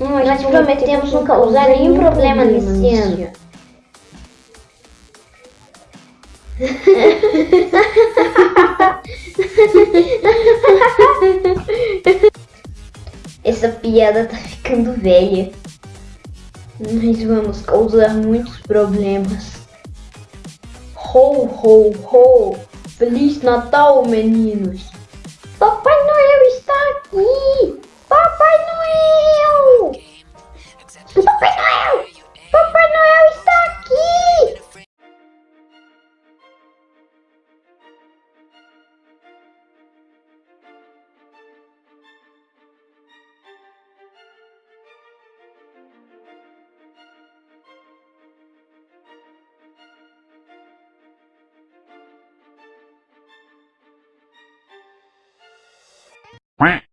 Hum, Nós prometemos não causar nenhum problema nesse ano. Essa piada tá ficando velha. Nós vamos causar muitos problemas. Ho, ho, ho! Feliz Natal, meninos! Papai Noel Quack.